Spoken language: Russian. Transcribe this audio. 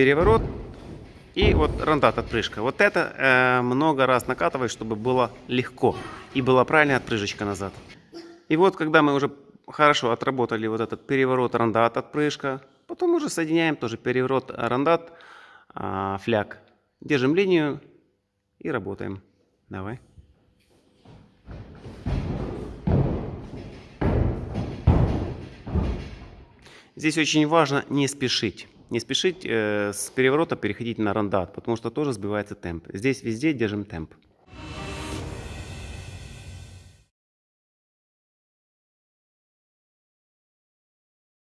переворот и вот рандат отпрыжка. Вот это э, много раз накатывать, чтобы было легко и была правильная отпрыжечка назад. И вот когда мы уже хорошо отработали вот этот переворот, рандат, отпрыжка, потом уже соединяем тоже переворот, рандат, э, фляг. Держим линию и работаем. Давай. Здесь очень важно не спешить. Не спешить э, с переворота переходить на рандат, потому что тоже сбивается темп. Здесь везде держим темп.